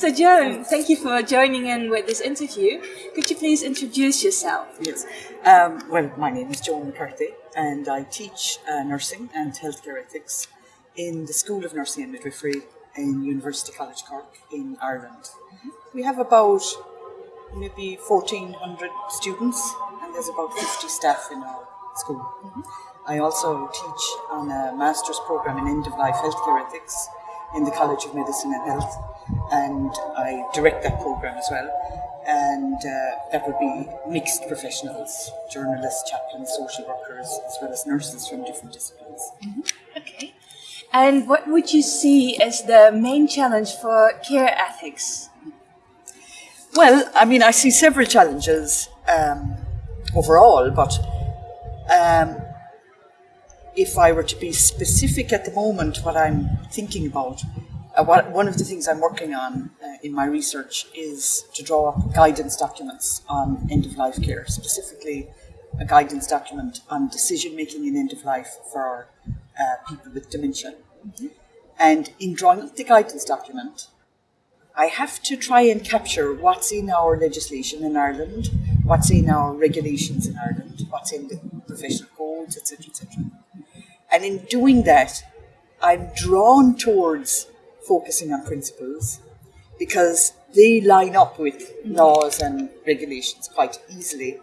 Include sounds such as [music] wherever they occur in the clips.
So Joan, thank you for joining in with this interview. Could you please introduce yourself? Yes. Um, well, my name is Joan McCarthy and I teach uh, nursing and healthcare ethics in the School of Nursing and Midwifery in University College Cork in Ireland. Mm-hmm. We have about maybe 1400 students and there's about 50 staff in our school. Mm-hmm. I also teach on a master's program in end of life healthcare ethics in the College of Medicine and Health, and I direct that program as well. And uh, that would be mixed professionals, journalists, chaplains, social workers, as well as nurses from different disciplines. Mm-hmm. Okay. And what would you see as the main challenge for care ethics? Well, I mean, I see several challenges um, overall, but um, if I were to be specific at the moment, what I'm thinking about, uh, what, one of the things I'm working on uh, in my research is to draw up guidance documents on end of life care, specifically a guidance document on decision making in end of life for uh, people with dementia. Mm-hmm. And in drawing up the guidance document, I have to try and capture what's in our legislation in Ireland, what's in our regulations in Ireland, what's in the professional codes, etc., etc. And in doing that, I'm drawn towards focusing on principles because they line up with laws and regulations quite easily.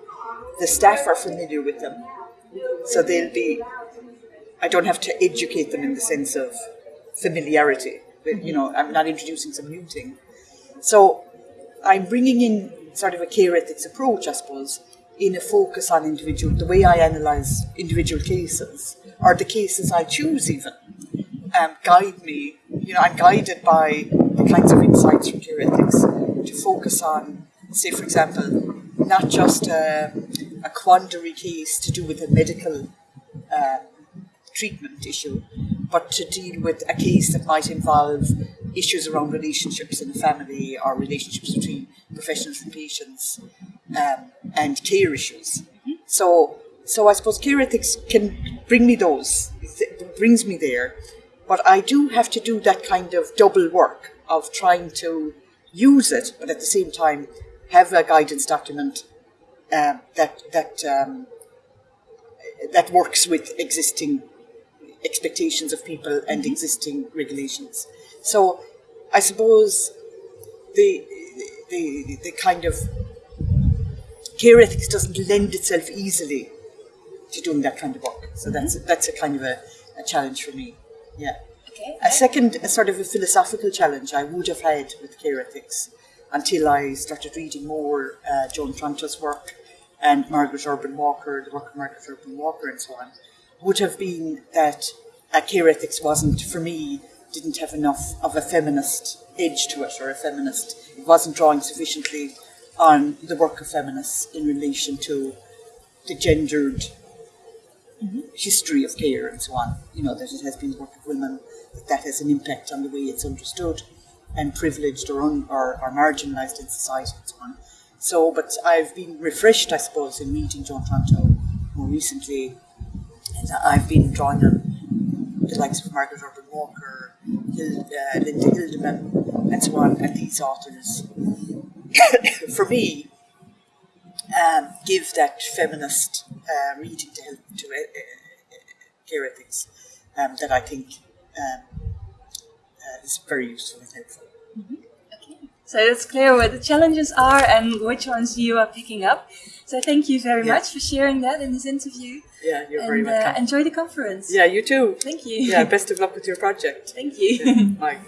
The staff are familiar with them, so they'll be. I don't have to educate them in the sense of familiarity. But, you know, I'm not introducing some new thing. So I'm bringing in sort of a care ethics approach, I suppose, in a focus on individual, the way I analyse individual cases, or the cases I choose even, um, guide me. You know, I'm guided by the kinds of insights from care ethics to focus on, say, for example, not just a, a quandary case to do with a medical uh, treatment issue, but to deal with a case that might involve issues around relationships in the family or relationships between professionals and patients um, and care issues. So, so I suppose care ethics can bring me those, it brings me there, but I do have to do that kind of double work of trying to use it, but at the same time have a guidance document uh, that that um, that works with existing expectations of people and mm-hmm. existing regulations. So I suppose the the the kind of care ethics doesn't lend itself easily to doing that kind of work. So that's mm-hmm. that's a kind of a, a challenge for me. Yeah. Okay. A second, a sort of a philosophical challenge I would have had with care ethics until I started reading more uh, Joan Tronto's work and Margaret Urban Walker, the work of Margaret Urban Walker, and so on, would have been that uh, care ethics wasn't for me didn't have enough of a feminist edge to it or a feminist it wasn't drawing sufficiently on the work of feminists in relation to the gendered mm-hmm. history of care and so on. You know, that it has been work of women, that that has an impact on the way it's understood and privileged or, un, or, or marginalised in society and so on. So, but I've been refreshed, I suppose, in meeting Joan Tronto more recently. And I've been drawing on the likes of Margaret Urban Walker, uh, Linda Hildeman, and so on, and these authors [coughs] for me, um, give that feminist uh, reading to help to uh, care ethics um, that I think um, uh, is very useful and helpful. Mm-hmm. Okay. So it's clear what the challenges are and which ones you are picking up. So thank you very yeah. much for sharing that in this interview. Yeah, you're and, very welcome. Uh, enjoy the conference. Yeah, you too. Thank you. Yeah, best of luck with your project. Thank you. Yeah, bye. [laughs]